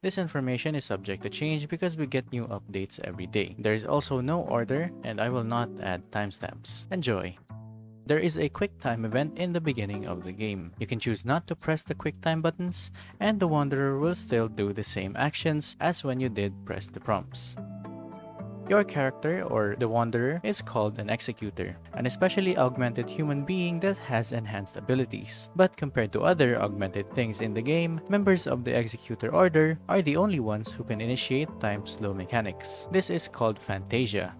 This information is subject to change because we get new updates every day. There is also no order and I will not add timestamps. Enjoy! There is a quick time event in the beginning of the game. You can choose not to press the quick time buttons and the Wanderer will still do the same actions as when you did press the prompts. Your character, or the Wanderer, is called an Executor, an especially augmented human being that has enhanced abilities. But compared to other augmented things in the game, members of the Executor Order are the only ones who can initiate time slow mechanics. This is called Phantasia.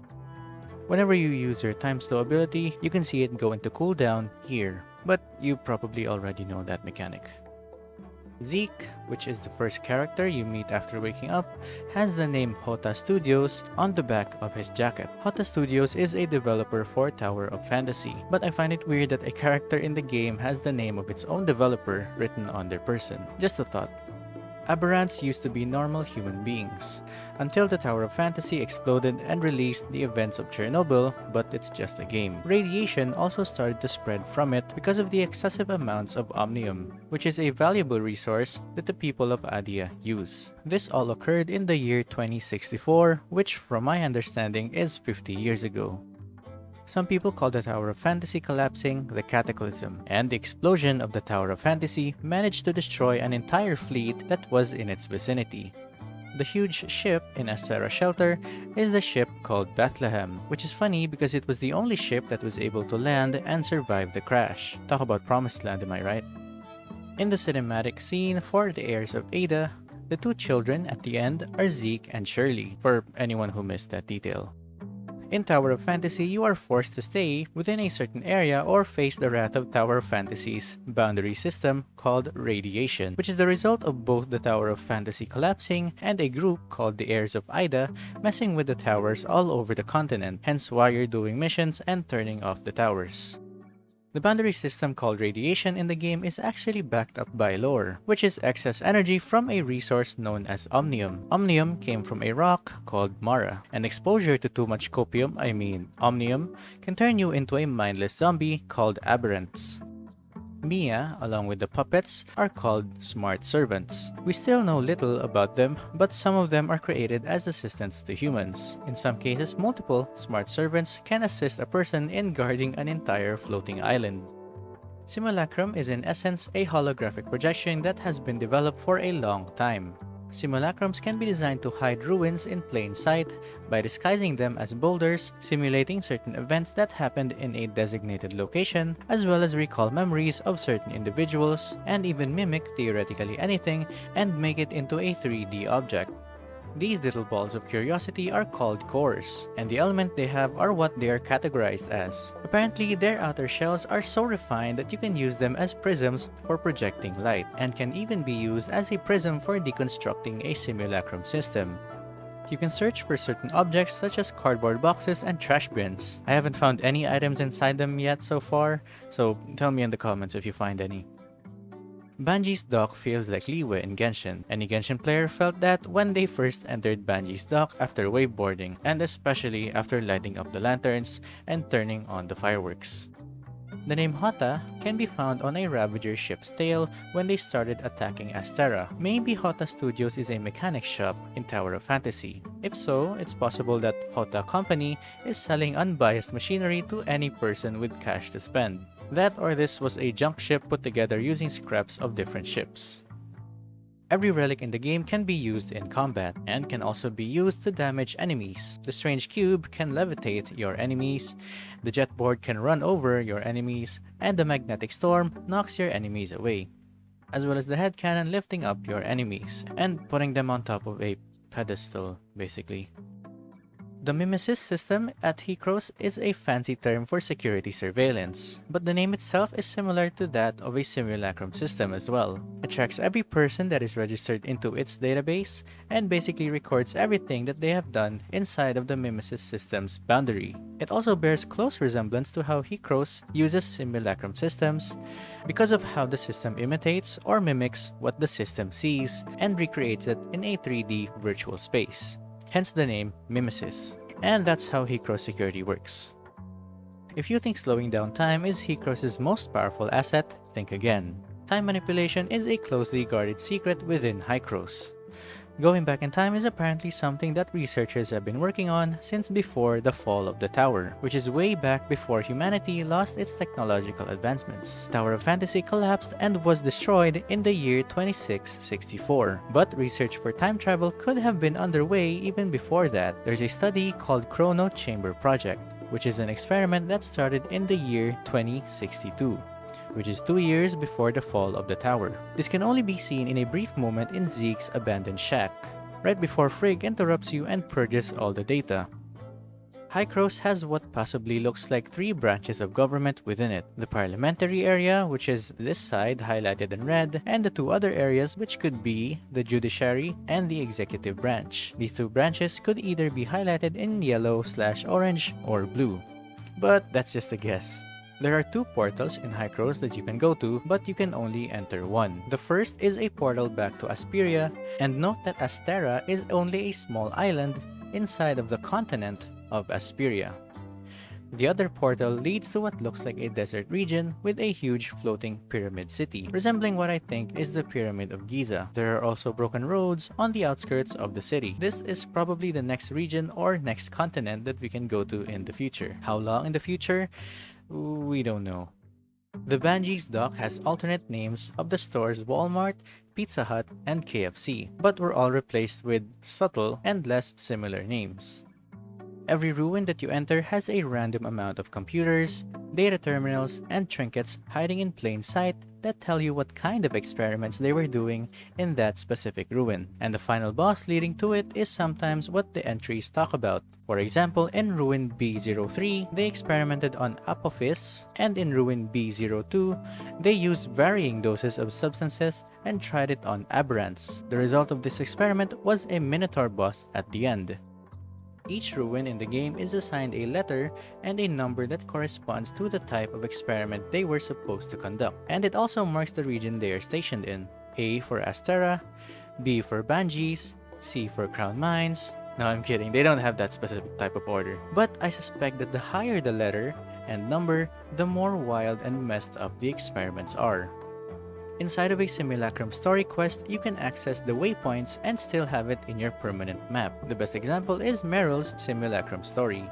Whenever you use your time slow ability, you can see it go into cooldown here, but you probably already know that mechanic. Zeke, which is the first character you meet after waking up, has the name Hotta Studios on the back of his jacket. Hotta Studios is a developer for Tower of Fantasy, but I find it weird that a character in the game has the name of its own developer written on their person. Just a thought. Aberrants used to be normal human beings, until the Tower of Fantasy exploded and released the events of Chernobyl, but it's just a game. Radiation also started to spread from it because of the excessive amounts of omnium, which is a valuable resource that the people of Adia use. This all occurred in the year 2064, which from my understanding is 50 years ago. Some people call the Tower of Fantasy collapsing the Cataclysm, and the explosion of the Tower of Fantasy managed to destroy an entire fleet that was in its vicinity. The huge ship in Astera Shelter is the ship called Bethlehem, which is funny because it was the only ship that was able to land and survive the crash. Talk about promised land, am I right? In the cinematic scene for the heirs of Ada, the two children at the end are Zeke and Shirley, for anyone who missed that detail. In Tower of Fantasy, you are forced to stay within a certain area or face the wrath of Tower of Fantasy's boundary system called Radiation, which is the result of both the Tower of Fantasy collapsing and a group called the Heirs of Aida messing with the towers all over the continent, hence why you're doing missions and turning off the towers. The boundary system called radiation in the game is actually backed up by lore, which is excess energy from a resource known as omnium. Omnium came from a rock called Mara, and exposure to too much copium, I mean omnium, can turn you into a mindless zombie called aberrants. Mia, along with the puppets, are called smart servants. We still know little about them, but some of them are created as assistants to humans. In some cases, multiple smart servants can assist a person in guarding an entire floating island. Simulacrum is in essence a holographic projection that has been developed for a long time. Simulacrums can be designed to hide ruins in plain sight by disguising them as boulders, simulating certain events that happened in a designated location, as well as recall memories of certain individuals, and even mimic theoretically anything and make it into a 3D object. These little balls of curiosity are called cores, and the element they have are what they are categorized as. Apparently, their outer shells are so refined that you can use them as prisms for projecting light, and can even be used as a prism for deconstructing a simulacrum system. You can search for certain objects such as cardboard boxes and trash bins. I haven't found any items inside them yet so far, so tell me in the comments if you find any. Banges dock feels like Liyue in Genshin. Any Genshin player felt that when they first entered Banges dock after waveboarding, and especially after lighting up the lanterns and turning on the fireworks. The name Hotta can be found on a Ravager ship's tail when they started attacking Astera. Maybe Hotta Studios is a mechanic shop in Tower of Fantasy. If so, it's possible that Hotta Company is selling unbiased machinery to any person with cash to spend. That or this was a junk ship put together using scraps of different ships. Every relic in the game can be used in combat, and can also be used to damage enemies. The Strange Cube can levitate your enemies, the Jetboard can run over your enemies, and the Magnetic Storm knocks your enemies away. As well as the head cannon lifting up your enemies, and putting them on top of a pedestal, basically. The Mimesis system at Hykros is a fancy term for security surveillance, but the name itself is similar to that of a simulacrum system as well. It tracks every person that is registered into its database and basically records everything that they have done inside of the Mimesis system's boundary. It also bears close resemblance to how Hykros uses simulacrum systems because of how the system imitates or mimics what the system sees and recreates it in a 3D virtual space hence the name Mimesis. And that's how Hykros security works. If you think slowing down time is Hykros' most powerful asset, think again. Time manipulation is a closely guarded secret within Hykros. Going back in time is apparently something that researchers have been working on since before the fall of the tower, which is way back before humanity lost its technological advancements. Tower of Fantasy collapsed and was destroyed in the year 2664, but research for time travel could have been underway even before that. There's a study called Chrono Chamber Project, which is an experiment that started in the year 2062 which is two years before the fall of the tower. This can only be seen in a brief moment in Zeke's abandoned shack, right before Frigg interrupts you and purges all the data. Hykros has what possibly looks like three branches of government within it. The parliamentary area, which is this side highlighted in red, and the two other areas which could be the judiciary and the executive branch. These two branches could either be highlighted in yellow slash orange or blue. But that's just a guess. There are two portals in Hykros that you can go to, but you can only enter one. The first is a portal back to Aesperia, and note that Astera is only a small island inside of the continent of Aesperia. The other portal leads to what looks like a desert region with a huge floating pyramid city, resembling what I think is the Pyramid of Giza. There are also broken roads on the outskirts of the city. This is probably the next region or next continent that we can go to in the future. How long in the future? We don't know. The Banges dock has alternate names of the stores Walmart, Pizza Hut, and KFC, but were all replaced with subtle and less similar names. Every ruin that you enter has a random amount of computers, data terminals, and trinkets hiding in plain sight that tell you what kind of experiments they were doing in that specific ruin. And the final boss leading to it is sometimes what the entries talk about. For example, in Ruin B03, they experimented on Apophis, and in Ruin B02, they used varying doses of substances and tried it on Aberrants. The result of this experiment was a Minotaur boss at the end. Each ruin in the game is assigned a letter and a number that corresponds to the type of experiment they were supposed to conduct. And it also marks the region they are stationed in. A for Astera, B for Banges, C for Crown Mines. No, I'm kidding, they don't have that specific type of order. But I suspect that the higher the letter and number, the more wild and messed up the experiments are. Inside of a Simulacrum story quest, you can access the waypoints and still have it in your permanent map. The best example is Meryl's Simulacrum story.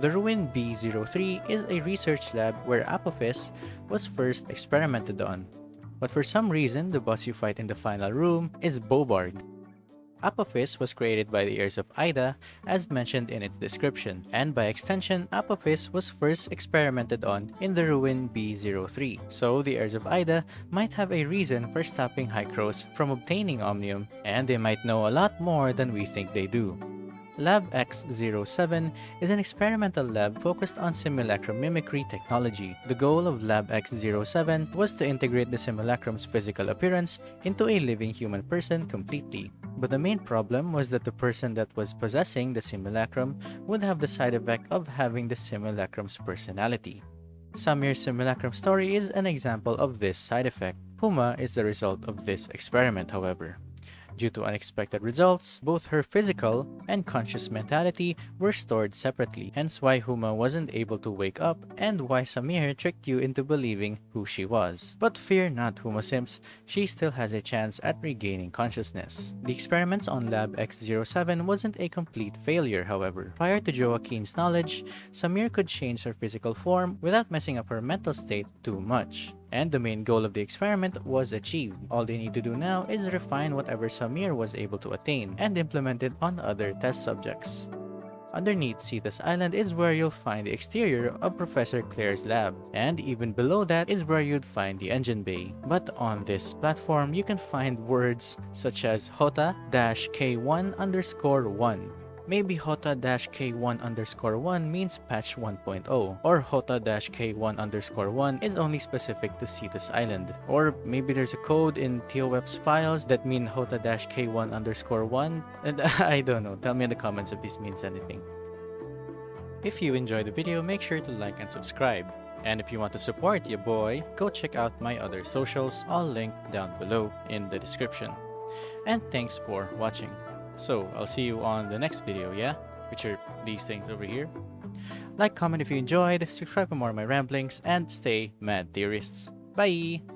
The Ruin B03 is a research lab where Apophis was first experimented on. But for some reason, the boss you fight in the final room is Bobard. Apophis was created by the heirs of Aida as mentioned in its description, and by extension, Apophis was first experimented on in the ruin B03. So the heirs of Aida might have a reason for stopping Hykros from obtaining Omnium, and they might know a lot more than we think they do. Lab X07 is an experimental lab focused on simulacrum mimicry technology. The goal of Lab X07 was to integrate the simulacrum's physical appearance into a living human person completely. But the main problem was that the person that was possessing the simulacrum would have the side effect of having the simulacrum's personality. Samir's simulacrum story is an example of this side effect. Huma is the result of this experiment, however. Due to unexpected results, both her physical and conscious mentality were stored separately, hence why Huma wasn't able to wake up and why Samir tricked you into believing who she was. But fear not Huma Sims, she still has a chance at regaining consciousness. The experiments on Lab X07 wasn't a complete failure, however. Prior to Joaquin's knowledge, Samir could change her physical form without messing up her mental state too much and the main goal of the experiment was achieved. All they need to do now is refine whatever Samir was able to attain and implement it on other test subjects. Underneath Cetus Island is where you'll find the exterior of Professor Claire's lab, and even below that is where you'd find the engine bay. But on this platform, you can find words such as HOTA-K1 underscore 1, Maybe HOTA-K1 underscore 1 means patch 1.0, or HOTA-K1 underscore 1 is only specific to Cetus Island. Or maybe there's a code in TOF's files that mean HOTA-K1 underscore 1, and I don't know, tell me in the comments if this means anything. If you enjoyed the video, make sure to like and subscribe. And if you want to support your boy, go check out my other socials, all linked down below in the description. And thanks for watching. So, I'll see you on the next video, yeah? Which are these things over here. Like, comment if you enjoyed, subscribe for more of my ramblings, and stay mad theorists. Bye!